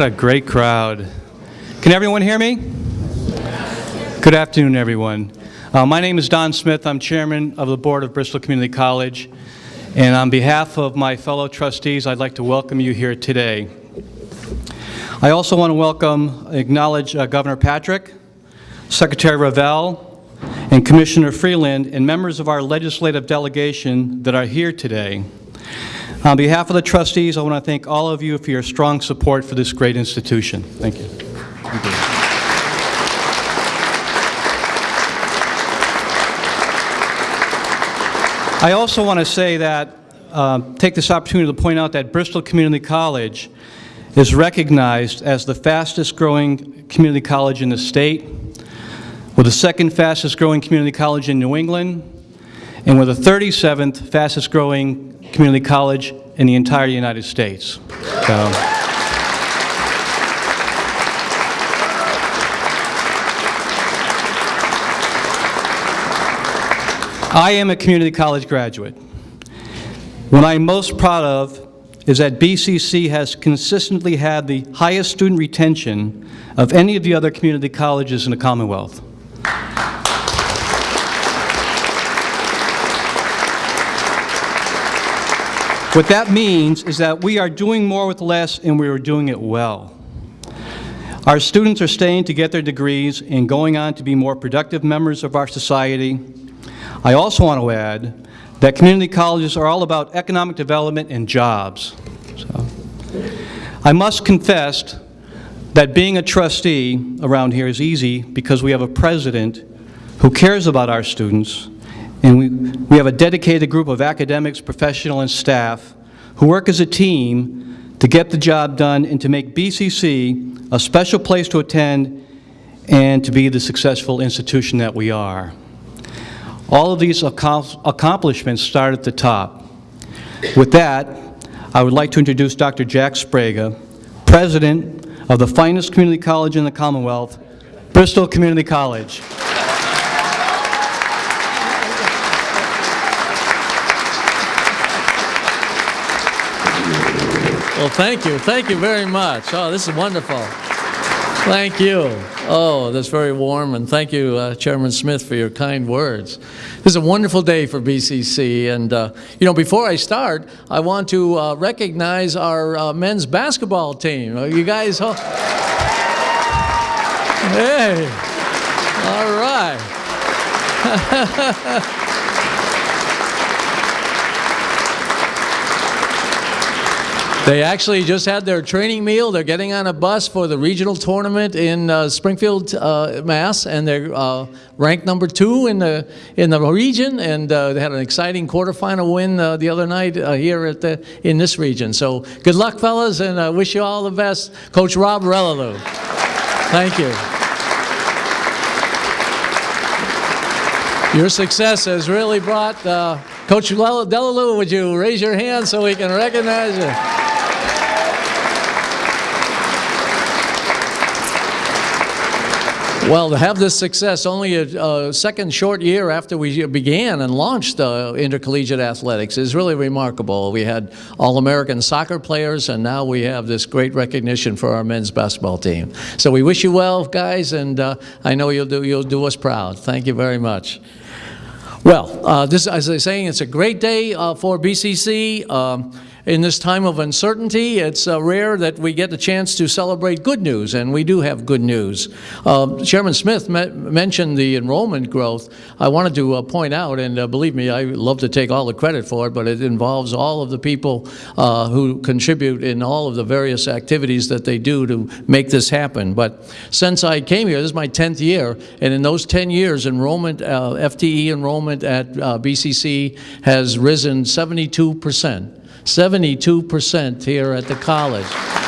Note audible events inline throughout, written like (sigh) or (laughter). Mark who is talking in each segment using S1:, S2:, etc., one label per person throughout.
S1: What a great crowd. Can everyone hear me? Good afternoon, everyone. Uh, my name is Don Smith. I'm chairman of the board of Bristol Community College. And on behalf of my fellow trustees, I'd like to welcome you here today. I also want to welcome, acknowledge uh, Governor Patrick, Secretary Reville, and Commissioner Freeland, and members of our legislative delegation that are here today. On behalf of the trustees, I want to thank all of you for your strong support for this great institution. Thank you. Thank you. I also want to say that, uh, take this opportunity to point out that Bristol Community College is recognized as the fastest growing community college in the state, with the second fastest growing community college in New England, and with the 37th fastest growing community college in the entire United States. So, I am a community college graduate. What I'm most proud of is that BCC has consistently had the highest student retention of any of the other community colleges in the Commonwealth. What that means is that we are doing more with less and we are doing it well. Our students are staying to get their degrees and going on to be more productive members of our society. I also want to add that community colleges are all about economic development and jobs. So, I must confess that being a trustee around here is easy because we have a president who cares about our students and we, we have a dedicated group of academics, professional, and staff who work as a team to get the job done and to make BCC a special place to attend and to be the successful institution that we are. All of these accomplishments start at the top. With that, I would like to introduce Dr. Jack Sbrega, President of the finest community college in the Commonwealth, Bristol Community College.
S2: Thank you. Thank you very much. Oh, this is wonderful. Thank you. Oh, that's very warm, and thank you, uh, Chairman Smith, for your kind words. This is a wonderful day for BCC, and uh, you know, before I start, I want to uh, recognize our uh, men's basketball team. You guys? Hey, all right. (laughs) They actually just had their training meal. They're getting on a bus for the regional tournament in uh, Springfield, uh, Mass, and they're uh, ranked number two in the in the region. And uh, they had an exciting quarterfinal win uh, the other night uh, here at the in this region. So good luck, fellas, and I wish you all the best, Coach Rob Relalou. Thank you. Your success has really brought Coach Delalou. Would you raise your hand so we can recognize you? Well, to have this success only a, a, second short year after we began and launched uh, intercollegiate athletics is really remarkable. We had All-American soccer players, and now we have this great recognition for our men's basketball team. So we wish you well, guys, and uh, I know you'll do, you'll do us proud. Thank you very much. Well, uh, this, as I was saying, it's a great day uh, for BCC. Um, in this time of uncertainty, it's uh, rare that we get the chance to celebrate good news, and we do have good news. Uh, Chairman Smith mentioned the enrollment growth. I wanted to uh, point out, and uh, believe me, I love to take all the credit for it, but it involves all of the people uh, who contribute in all of the various activities that they do to make this happen. But since I came here, this is my 10th year, and in those 10 years, enrollment, uh, FTE enrollment at BCC has risen 72 percent. 72% here at the college.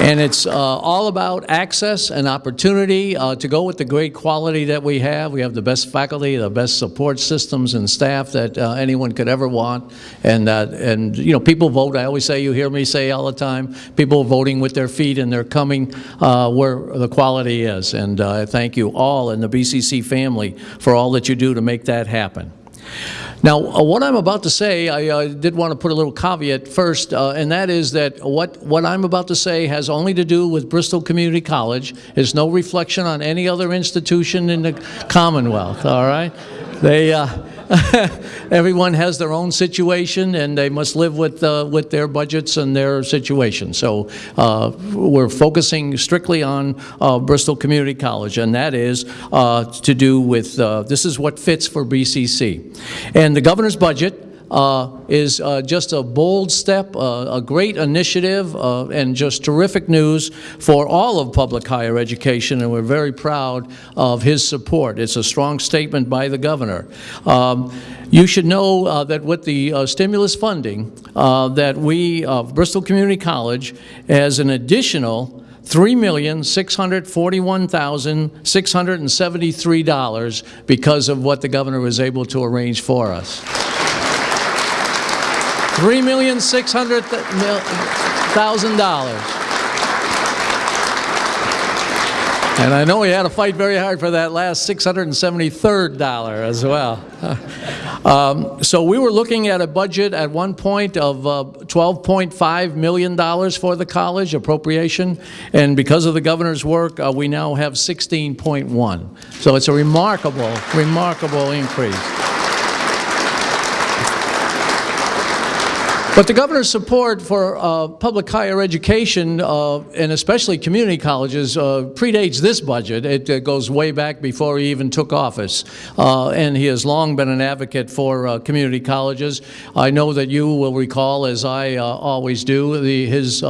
S2: And it's uh, all about access and opportunity uh, to go with the great quality that we have. We have the best faculty, the best support systems and staff that uh, anyone could ever want. And, uh, and, you know, people vote. I always say, you hear me say all the time, people voting with their feet and they're coming uh, where the quality is. And uh, I thank you all in the BCC family for all that you do to make that happen. Now, uh, what I'm about to say, I uh, did want to put a little caveat first, uh, and that is that what, what I'm about to say has only to do with Bristol Community College. It's no reflection on any other institution in the Commonwealth, all right? They, uh, (laughs) everyone has their own situation, and they must live with, uh, with their budgets and their situation. So uh, we're focusing strictly on uh, Bristol Community College, and that is uh, to do with, uh, this is what fits for BCC. And the governor's budget uh, is uh, just a bold step, uh, a great initiative, uh, and just terrific news for all of public higher education, and we're very proud of his support. It's a strong statement by the governor. Um, you should know uh, that with the uh, stimulus funding, that we, Bristol Community College, has an additional $3,641,673 because of what the governor was able to arrange for us. Three million six hundred thousand dollars. And I know he had to fight very hard for that last $673 as well. (laughs) Um, So we were looking at a budget at one point of uh, $12.5 million for the college appropriation, and because of the governor's work, uh, we now have 16.1. So it's a remarkable, remarkable increase. But the governor's support for uh, public higher education, uh, and especially community colleges, uh, predates this budget. It goes way back before he even took office. Uh, and he has long been an advocate for uh, community colleges. I know that you will recall, as I uh, always do, the, his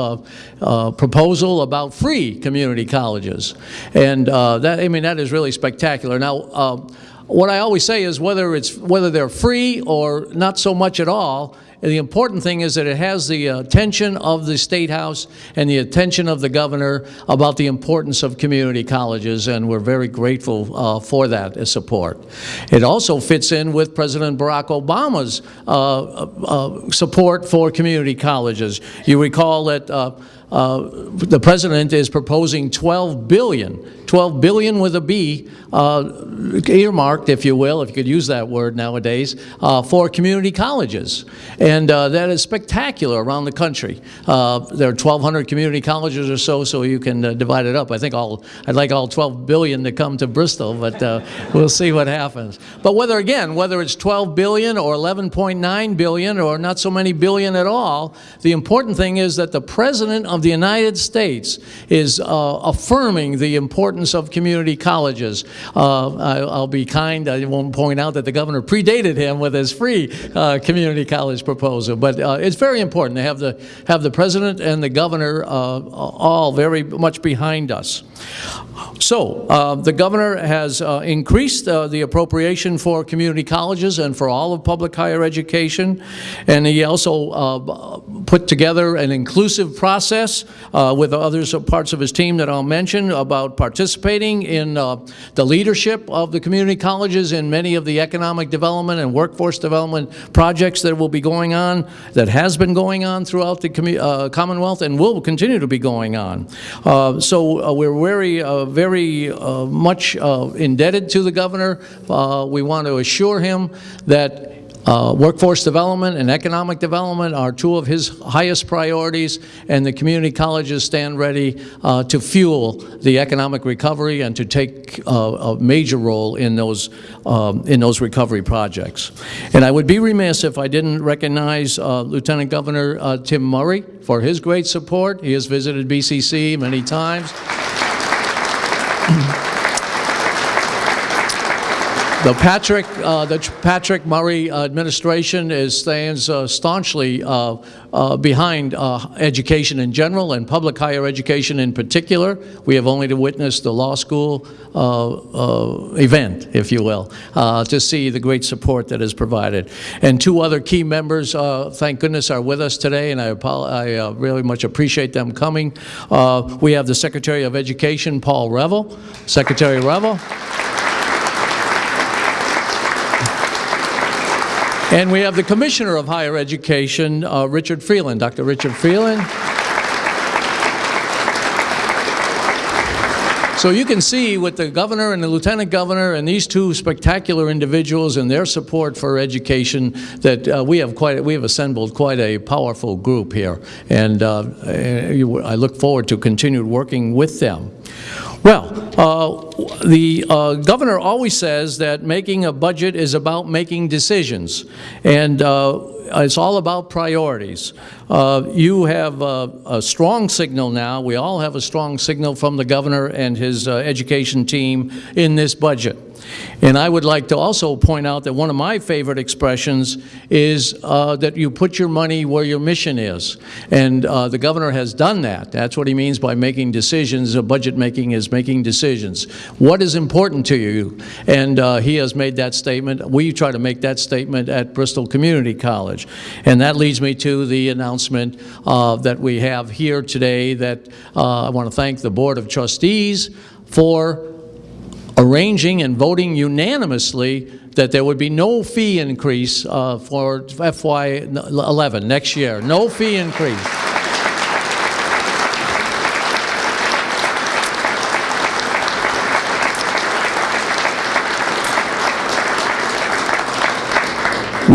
S2: proposal about free community colleges. And that, I mean, that is really spectacular. Now, what I always say is whether it's whether they're free or not so much at all, the important thing is that it has the attention of the State House and the attention of the governor about the importance of community colleges, and we're very grateful uh, for that uh, support. It also fits in with President Barack Obama's uh, uh, support for community colleges. You recall that uh, the president is proposing 12 billion, 12 billion with a B, uh, earmarked, if you will, if you could use that word nowadays, uh, for community colleges. And uh, that is spectacular around the country. Uh, there are 1,200 community colleges or so, so you can divide it up. I think all, I'd like all 12 billion to come to Bristol, but (laughs) we'll see what happens. But whether, again, whether it's 12 billion or 11.9 billion or not so many billion at all, the important thing is that the president of the United States is uh, affirming the importance of community colleges. Uh, I, I'll be kind, I won't point out that the governor predated him with his free uh, community college proposal, but uh, it's very important to have the, have the president and the governor uh, all very much behind us. So, uh, the governor has increased the appropriation for community colleges and for all of public higher education, and he also put together an inclusive process uh, with others, uh, parts of his team that I'll mention, about participating in uh, the leadership of the community colleges in many of the economic development and workforce development projects that will be going on, that has been going on throughout the uh, Commonwealth and will continue to be going on. Uh, So uh, we're very, very much indebted to the governor. We want to assure him that uh, workforce development and economic development are two of his highest priorities, and the community colleges stand ready uh, to fuel the economic recovery and to take uh, a major role in those, um, in those recovery projects. And I would be remiss if I didn't recognize uh, Lieutenant Governor uh, Tim Murray for his great support. He has visited BCC many times. The Patrick, uh, the Patrick Murray administration is, stands uh, staunchly uh, uh, behind uh, education in general and public higher education in particular. We have only to witness the law school uh, event, if you will, to see the great support that is provided. And two other key members, thank goodness, are with us today, and I, I really much appreciate them coming. We have the Secretary of Education, Paul Reville. Secretary Reville. And we have the Commissioner of Higher Education, uh, Richard Freeland, Dr. Richard Freeland. So you can see with the governor and the lieutenant governor and these two spectacular individuals and their support for education that uh, we have quite we have assembled quite a powerful group here, and uh, uh, I look forward to continued working with them. Well, uh, the uh, governor always says that making a budget is about making decisions, and uh, it's all about priorities. Uh, You have uh, a strong signal now, we all have a strong signal from the governor and his uh, education team in this budget. And I would like to also point out that one of my favorite expressions is uh, that you put your money where your mission is. And uh, the governor has done that. That's what he means by making decisions. Uh, Budget making is making decisions. What is important to you? And uh, he has made that statement. We try to make that statement at Bristol Community College. And that leads me to the announcement uh, that we have here today that uh, I want to thank the Board of Trustees for arranging and voting unanimously that there would be no fee increase uh, for FY11, next year. No fee increase.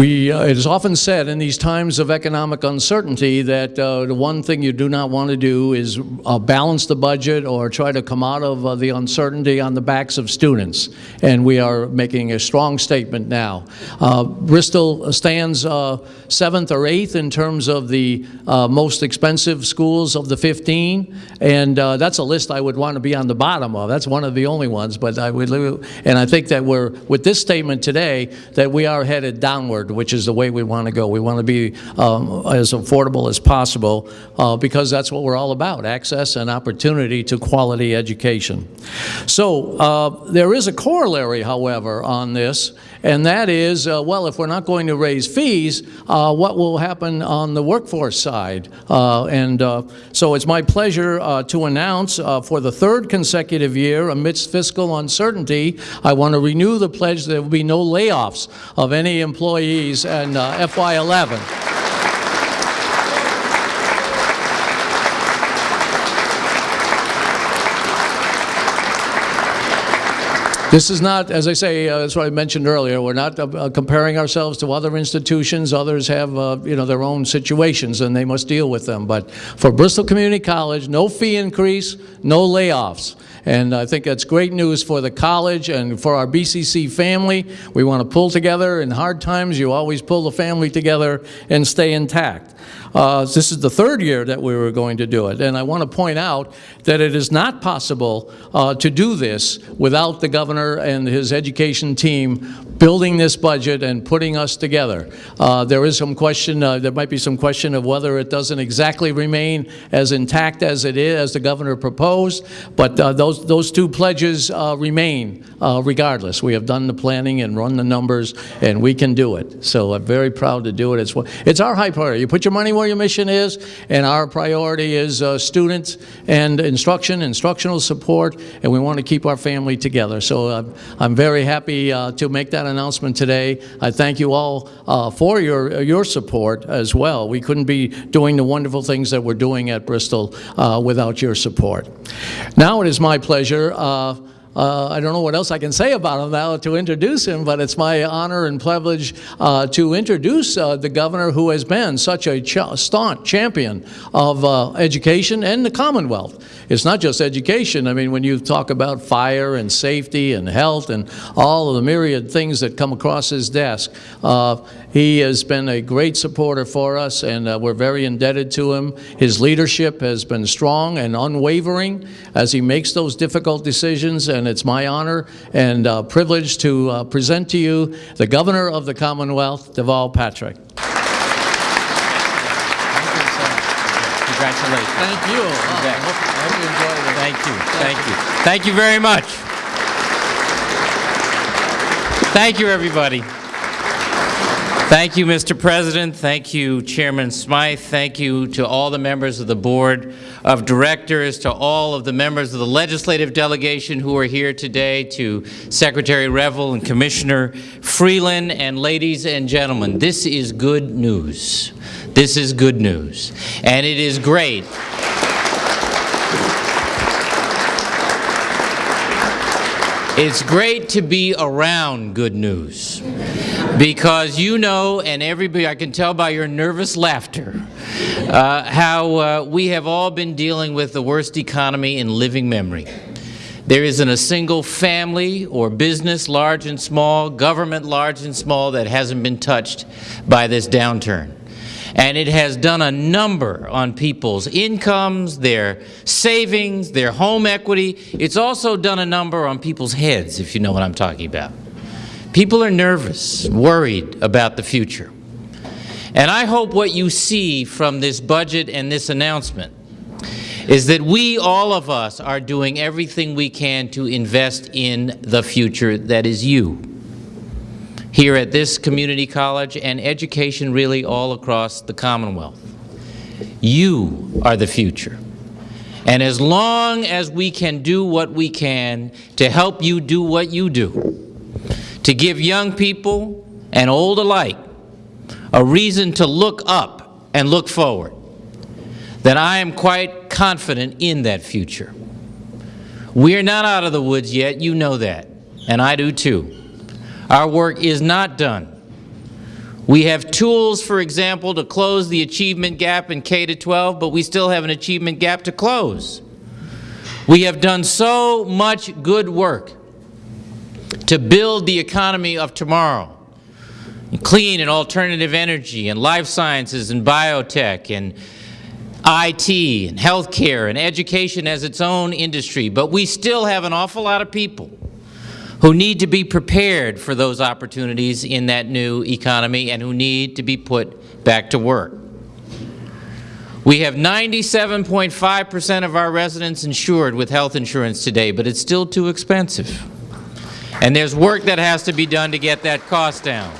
S2: We, uh, it is often said in these times of economic uncertainty that uh, the one thing you do not want to do is uh, balance the budget or try to come out of uh, the uncertainty on the backs of students. And we are making a strong statement now. Uh, Bristol stands uh, seventh or eighth in terms of the most expensive schools of the 15, and that's a list I would want to be on the bottom of. That's one of the only ones, but I would, and I think that we're, with this statement today, that we are headed downward, which is the way we want to go. We want to be um, as affordable as possible uh, because that's what we're all about, access and opportunity to quality education. So uh, there is a corollary, however, on this, and that is, uh, well, if we're not going to raise fees, uh, what will happen on the workforce side? Uh, And uh, so it's my pleasure to announce for the third consecutive year amidst fiscal uncertainty, I want to renew the pledge that there will be no layoffs of any in uh, FY11. This is not, as I say, uh, that's what I mentioned earlier, we're not uh, comparing ourselves to other institutions. Others have, uh, you know, their own situations, and they must deal with them. But for Bristol Community College, no fee increase, no layoffs. And I think that's great news for the college and for our BCC family. We want to pull together. In hard times, you always pull the family together and stay intact. Uh, This is the third year that we were going to do it, and I want to point out that it is not possible uh, to do this without the governor and his education team building this budget and putting us together. Uh, There is some question, uh, there might be some question of whether it doesn't exactly remain as intact as it is, as the governor proposed, but uh, those, those two pledges uh, remain regardless. We have done the planning and run the numbers, and we can do it. So I'm very proud to do it. It's, it's our high priority. You put your money where your mission is, and our priority is uh, students and instruction, instructional support, and we want to keep our family together. So uh, I'm very happy uh, to make that announcement today. I thank you all uh, for your, your support as well. We couldn't be doing the wonderful things that we're doing at Bristol uh, without your support. Now it is my pleasure uh, I don't know what else I can say about him now to introduce him, but it's my honor and privilege uh, to introduce uh, the governor who has been such a ch staunch champion of uh, education and the Commonwealth. It's not just education. I mean, when you talk about fire and safety and health and all of the myriad things that come across his desk, uh, he has been a great supporter for us, and uh, we're very indebted to him. His leadership has been strong and unwavering as he makes those difficult decisions, and and it's my honor and uh, privilege to uh, present to you the Governor of the Commonwealth, Deval Patrick.
S3: Congratulations.
S2: Thank you. Oh, I hope I hope you enjoyed it.
S3: Thank you, thank you. Thank you very much. Thank you, everybody. Thank you, Mr. President. Thank you, Chairman Smith. Thank you to all the members of the Board of Directors, to all of the members of the legislative delegation who are here today, to Secretary Reville and Commissioner Freeland, and ladies and gentlemen, this is good news. This is good news. And it is great It's great to be around good news because you know, and everybody, I can tell by your nervous laughter, uh, how uh, we have all been dealing with the worst economy in living memory. There isn't a single family or business, large and small, government large and small, that hasn't been touched by this downturn. And it has done a number on people's incomes, their savings, their home equity. It's also done a number on people's heads, if you know what I'm talking about. People are nervous, worried about the future. And I hope what you see from this budget and this announcement is that we, all of us, are doing everything we can to invest in the future that is you here at this community college and education really all across the Commonwealth. You are the future. And as long as we can do what we can to help you do what you do, to give young people and old alike a reason to look up and look forward, then I am quite confident in that future. We are not out of the woods yet, you know that, and I do too. Our work is not done. We have tools, for example, to close the achievement gap in K-12, but we still have an achievement gap to close. We have done so much good work to build the economy of tomorrow, clean and alternative energy, and life sciences and biotech, and IT, and healthcare, and education as its own industry, but we still have an awful lot of people who need to be prepared for those opportunities in that new economy and who need to be put back to work. We have 97.5 percent of our residents insured with health insurance today, but it's still too expensive. And there's work that has to be done to get that cost down.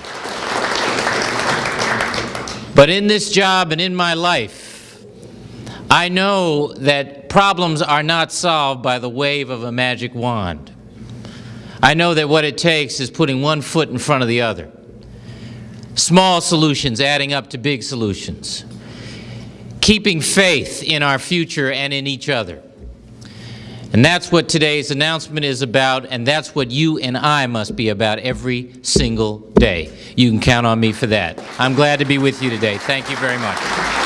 S3: But in this job and in my life, I know that problems are not solved by the wave of a magic wand. I know that what it takes is putting one foot in front of the other. Small solutions adding up to big solutions. Keeping faith in our future and in each other. And that's what today's announcement is about, and that's what you and I must be about every single day. You can count on me for that. I'm glad to be with you today. Thank you very much.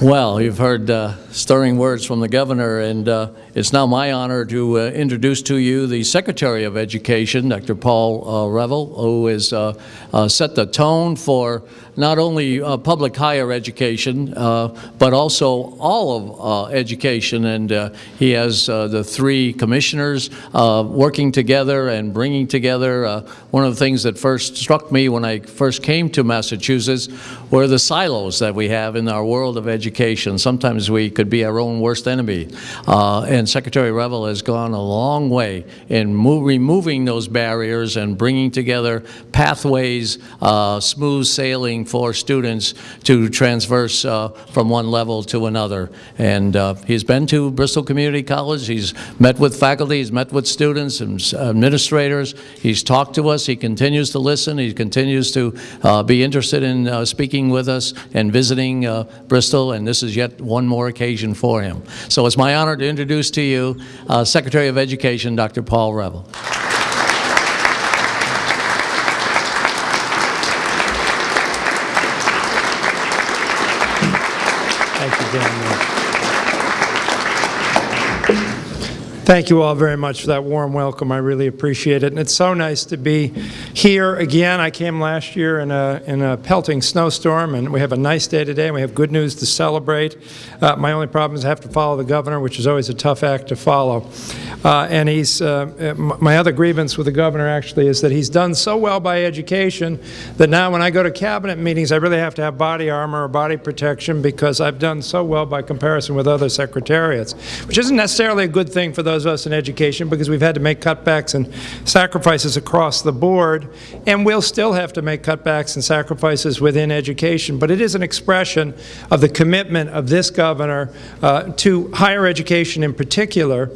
S2: Well, you've heard uh, stirring words from the governor, and uh, it's now my honor to uh, introduce to you the Secretary of Education, Dr. Paul uh, Reville, who has uh, uh, set the tone for not only uh, public higher education, uh, but also all of education. And he has the three commissioners working together and bringing together. One of the things that first struck me when I first came to Massachusetts were the silos that we have in our world of education. Sometimes we could be our own worst enemy. Uh, and Secretary Reville has gone a long way in removing those barriers and bringing together pathways, uh, smooth sailing for students to transverse uh, from one level to another. And uh, he's been to Bristol Community College. He's met with faculty. He's met with students and administrators. He's talked to us. He continues to listen. He continues to uh, be interested in uh, speaking with us and visiting uh, Bristol. And this is yet one more occasion for him. So it's my honor to introduce to you uh, Secretary of Education, Dr. Paul Reville.
S4: Thank you all very much for that warm welcome. I really appreciate it. And it's so nice to be here
S5: again. I came last year in a, in a pelting snowstorm, and we have a nice day today, and we have good news to celebrate. Uh, my only problem is I have to follow the governor, which is always a tough act to follow. Uh, and he's, uh, my other grievance with the governor actually is that he's done so well by education that now when I go to cabinet meetings, I really have to have body armor or body protection because I've done so well by comparison with other secretariats, which isn't necessarily a good thing for those us in education because we've had to make cutbacks and sacrifices across the board, and we'll still have to make cutbacks and sacrifices within education. But it is an expression of the commitment of this governor uh, to higher education in particular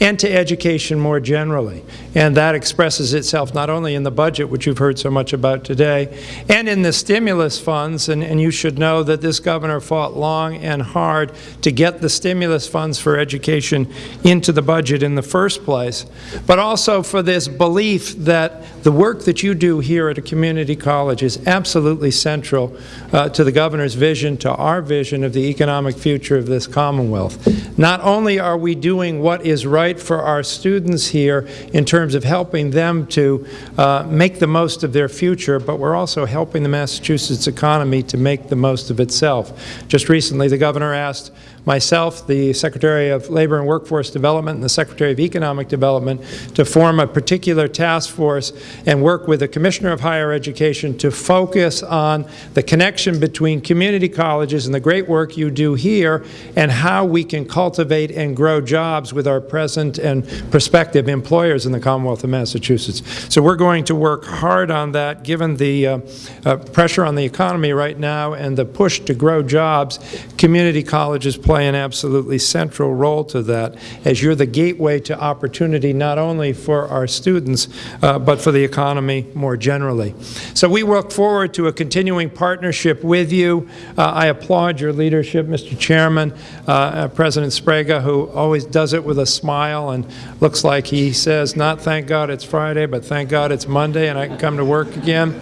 S5: and to education more generally. And that expresses itself not only in the budget, which you've heard so much about today, and in the stimulus funds, and, and you should know that this governor fought long and hard to get the stimulus funds for education into the budget in the first place, but also for this belief that the work that you do here at a community college is absolutely central uh, to the governor's vision, to our vision of the economic future of this Commonwealth. Not only are we doing what is right for our students here in terms of helping them to uh, make the most of their future, but we're also helping the Massachusetts economy to make the most of itself. Just recently, the governor asked myself, the Secretary of Labor and Workforce Development, and the Secretary of Economic Development to form a particular task force and work with the Commissioner of Higher Education to focus on the connection between community colleges and the great work you do here and how we can cultivate and grow jobs with our present and prospective employers in the Commonwealth of Massachusetts. So we're going to work hard on that, given the uh, uh, pressure on the economy right now and the push to grow jobs. Community colleges play an absolutely central role to that, as you're the gateway to opportunity not only for our students, uh, but for the economy more generally. So we look forward to a continuing partnership with you. Uh, I applaud your leadership, Mr. Chairman, uh, uh, President Sbrega, who always does it with a smile and looks like he says, not thank God it's Friday, but thank God it's Monday and I can come to work again.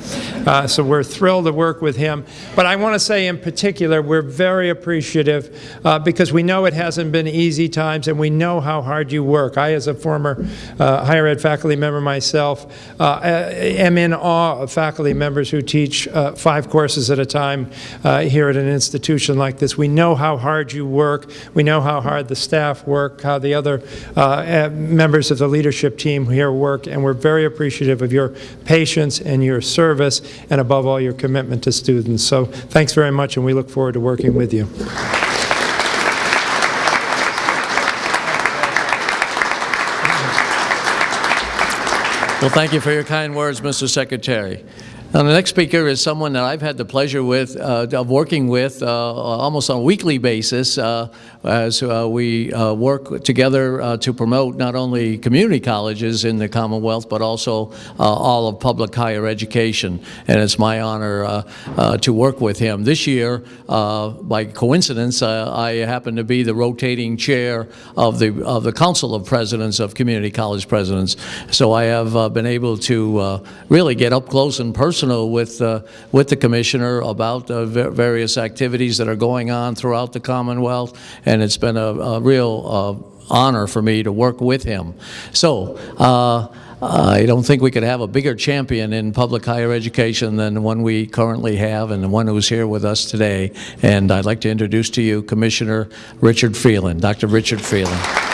S5: Uh, so we're thrilled to work with him. But I want to say in particular, we're very appreciative uh, because we know it hasn't been easy times and we know how hard you work. I, as a former uh, higher ed faculty member myself, uh, am in awe of faculty members who teach uh, five courses at a time uh, here at an institution like this. We know how hard you work. We know how hard the staff work, how the other uh, uh, members of the leadership team here work, and we're very appreciative of your patience and your service, and above all, your commitment to students. So thanks very much, and we look forward to working with you.
S2: Well, thank you for your kind words, Mr. Secretary. Now, the next speaker is someone that I've had the pleasure with, uh, of working with uh, almost on a weekly basis uh, as uh, we uh, work together uh, to promote not only community colleges in the Commonwealth, but also all of public higher education. And it's my honor to work with him. This year, by coincidence, I happen to be the rotating chair of the, of the Council of Presidents of Community College Presidents. So I have been able to really get up close and personal with, uh, with the Commissioner about uh, various activities that are going on throughout the Commonwealth, and it's been a, a real uh, honor for me to work with him. So, uh, I don't think we could have a bigger champion in public higher education than the one we currently have and the one who's here with us today. And I'd like to introduce to you Commissioner Richard Freeland, Dr. Richard Freeland.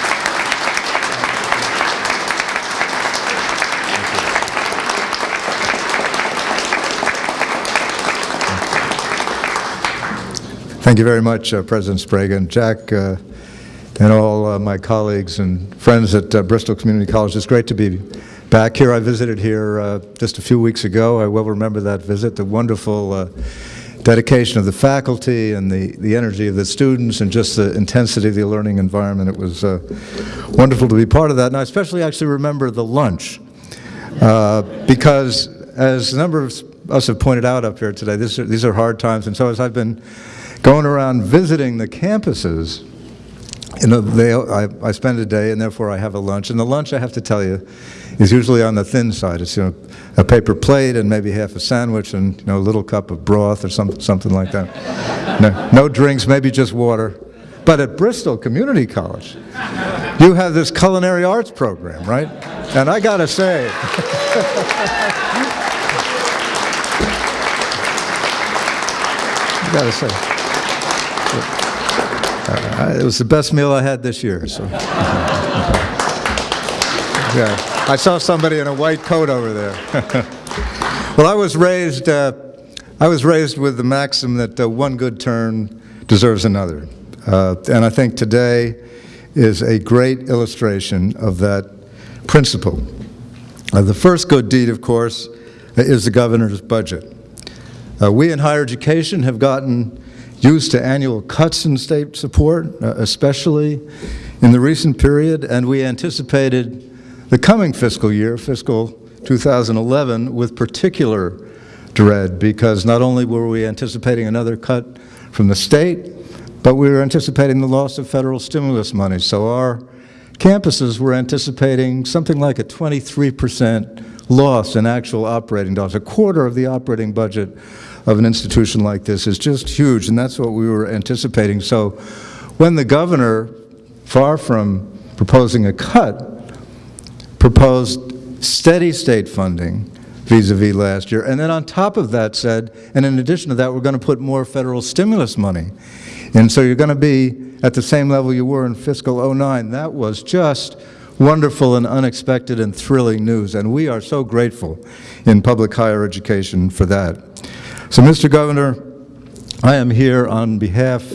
S6: Thank you very much, uh, President Sbrega Jack, uh, and all uh, my colleagues and friends at uh, Bristol Community College. It's great to be back here. I visited here uh, just a few weeks ago. I well remember that visit, the wonderful uh, dedication of the faculty and the, the energy of the students and just the intensity of the learning environment. It was wonderful to be part of that. And I especially actually remember the lunch because as a number of us have pointed out up here today, are, these are hard times. And so as I've been going around visiting the campuses. You know, they, I, I spend a day and therefore I have a lunch. And the lunch, I have to tell you, is usually on the thin side. It's you know, a paper plate and maybe half a sandwich and you know, a little cup of broth or some, something like that. (laughs) no, no drinks, maybe just water. But at Bristol Community College, you have this culinary arts program, right? And I gotta say, (laughs) I gotta say. Uh, It was the best meal I had this year, so. (laughs) Yeah, I saw somebody in a white coat over there. (laughs) Well, I was raised, uh, I was raised with the maxim that uh, one good turn deserves another. Uh, And I think today is a great illustration of that principle. Uh, The first good deed, of course, is the governor's budget. Uh, We in higher education have gotten used to annual cuts in state support, uh, especially in the recent period, and we anticipated the coming fiscal year, fiscal 2011, with particular dread, because not only were we anticipating another cut from the state, but we were anticipating the loss of federal stimulus money. So our campuses were anticipating something like a 23% loss in actual operating dollars. A quarter of the operating budget of an institution like this is just huge, and that's what we were anticipating. So when the governor, far from proposing a cut, proposed steady state funding vis-à-vis last year, and then on top of that said, and in addition to that, we're going to put more federal stimulus money. And so you're going to be at the same level you were in fiscal '09. That was just wonderful and unexpected and thrilling news, and we are so grateful in public higher education for that. So, Mr. Governor, I am here on behalf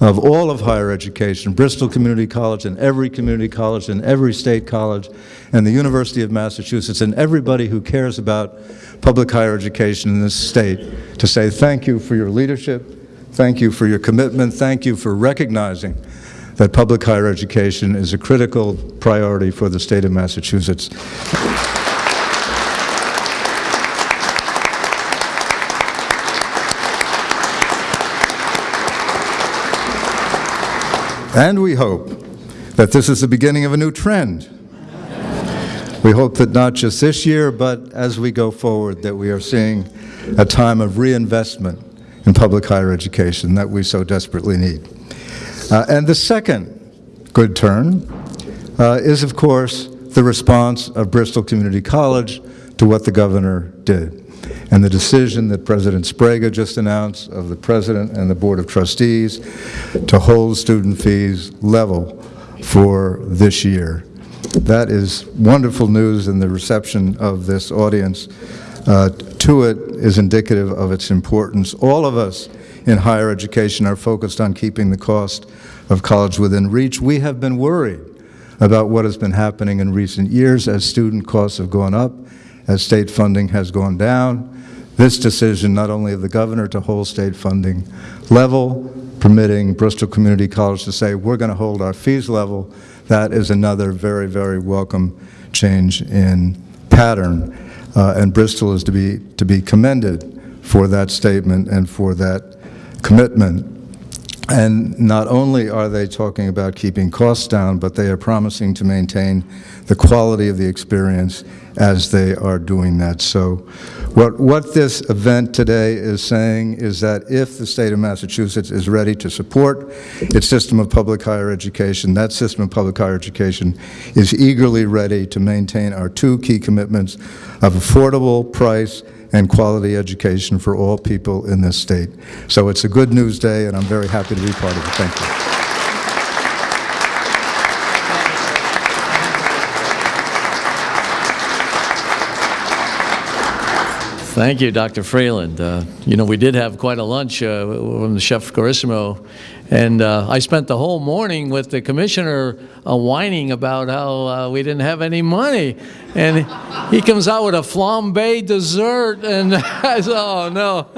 S6: of all of higher education, Bristol Community College and every community college and every state college and the University of Massachusetts and everybody who cares about public higher education in this state to say thank you for your leadership, thank you for your commitment, thank you for recognizing that public higher education is a critical priority for the state of Massachusetts. And we hope that this is the beginning of a new trend. We hope that not just this year, but as we go forward, that we are seeing a time of reinvestment in public higher education that we so desperately need. Uh, and the second good turn uh, is, of course, the response of Bristol Community College to what the governor did and the decision that President Sbrega just announced of the President and the Board of Trustees to hold student fees level for this year. That is wonderful news, and the reception of this audience uh, to it is indicative of its importance. All of us in higher education are focused on keeping the cost of college within reach. We have been worried about what has been happening in recent years as student costs have gone up, as state funding has gone down. This decision, not only of the governor to hold state funding level, permitting Bristol Community College to say, we're going to hold our fees level, that is another very, very welcome change in pattern. Uh, and Bristol is to be, to be commended for that statement and for that commitment. And not only are they talking about keeping costs down, but they are promising to maintain the quality of the experience as they are doing that. So what, what this event today is saying is that if the state of Massachusetts is ready to support its system of public higher education, that system of public higher education is eagerly ready to maintain our two key commitments of affordable price and quality education for all people in this state. So it's a good news day, and I'm very happy to be part of it. Thank you.
S2: Thank you, Dr. Freeland. Uh, you know, we did have quite a lunch uh, from the Chef Carissimo, and uh, I spent the whole morning with the commissioner uh, whining about how uh, we didn't have any money. And he comes out with a flambe dessert, and (laughs) I said, oh, no, (laughs)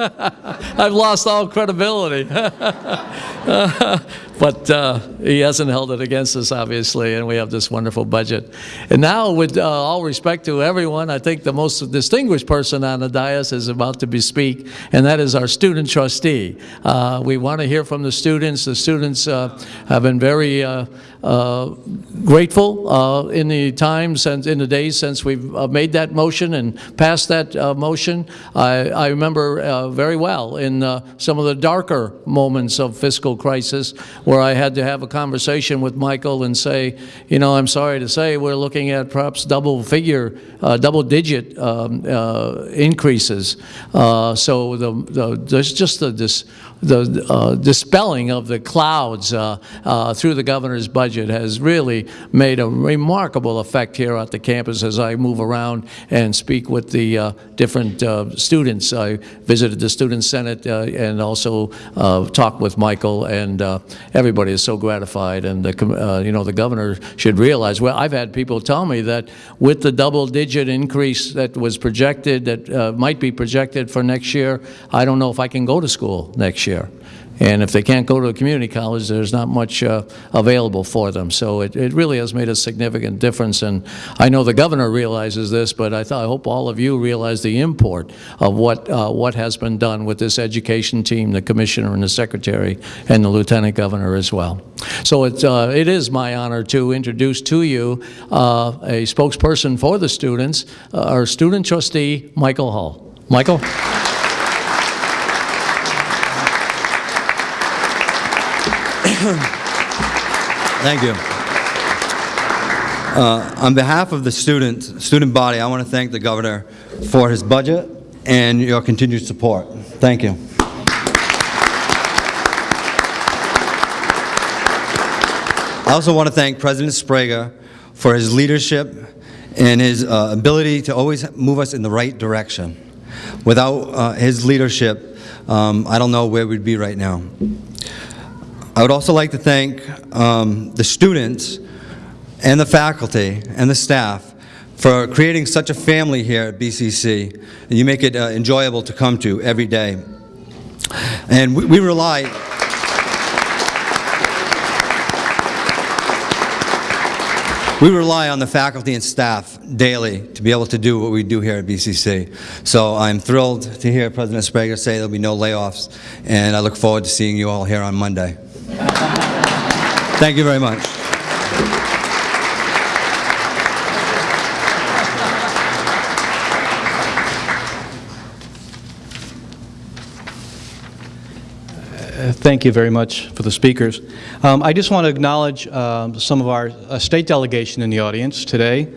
S2: I've lost all credibility. (laughs) but uh, he hasn't held it against us, obviously, and we have this wonderful budget. And now, with uh, all respect to everyone, I think the most distinguished person on the dais is about to be speak, and that is our student trustee. Uh, we want to hear from the students. The students uh, have been very uh, grateful uh, in the time since, in the days since we've uh, made that motion and passed that uh, motion. I, I remember uh, very well in uh, some of the darker moments of fiscal crisis where I had to have a conversation with Michael and say, you know, I'm sorry to say, we're looking at perhaps double figure, uh, double digit um, uh, increases. Uh, so the, the, there's just the, this, the uh, dispelling of the clouds uh, uh, through the governor's budget has really made a remarkable effect here at the campus as I move around and speak with the uh, different uh, students. I visited the Student Senate uh, and also talked with Michael, and everybody is so gratified. And the, you know, the governor should realize. Well, I've had people tell me that with the double-digit increase that was projected, that might be projected for next year, I don't know if I can go to school next year. And if they can't go to a community college, there's not much uh, available for them. So it, it really has made a significant difference. And I know the governor realizes this, but I, thought, I hope all of you realize the import of what, uh, what has been done with this education team, the commissioner and the secretary, and the lieutenant governor as well. So it, uh, it is my honor to introduce to you uh, a spokesperson for the students, uh, our student trustee, Michael Hull. Michael? (coughs)
S7: Thank you. Uh, On behalf of the student, student body, I want to thank the governor for his budget and your continued support. Thank you. I also want to thank President Sbrega for his leadership and his uh, ability to always move us in the right direction. Without uh, his leadership, um, I don't know where we'd be right now. I would also like to thank um, the students and the faculty and the staff for creating such a family here at BCC, you make it uh, enjoyable to come to every day. And we, we rely, we rely on the faculty and staff daily to be able to do what we do here at BCC. So I'm thrilled to hear President Sbrega say there'll be no layoffs, and I look forward to seeing you all here on Monday. Thank you very much.
S1: Thank you very much for the speakers. Um, I just want to acknowledge um, some of our uh, state delegation in the audience today.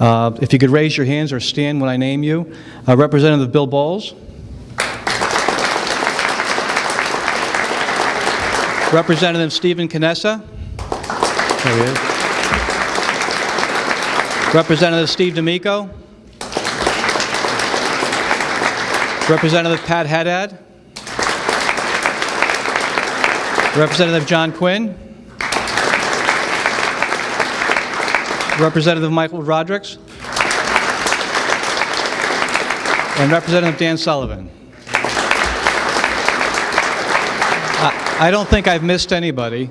S1: Uh, If you could raise your hands or stand when I name you. Uh, Representative Bill Bowles. Representative Stephen Canessa. There he is. Representative Steve D'Amico. Representative Pat Haddad. Representative John Quinn. Representative Michael Rodrigues. And Representative Dan Sullivan. I don't think I've missed anybody.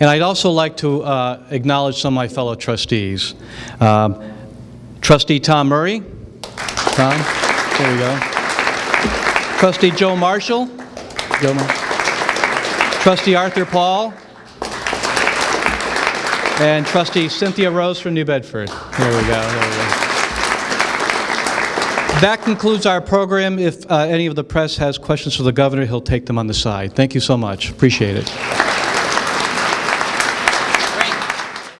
S1: And I'd also like to uh, acknowledge some of my fellow trustees. Um, Trustee Tom Murray. Tom, there we go. Trustee Joe Marshall. Joe Trustee Arthur Paul. And Trustee Cynthia Rose from New Bedford. There we go, there we go. That concludes our program. If uh, any of the press has questions for the governor, he'll take them on the side. Thank you so much. Appreciate it.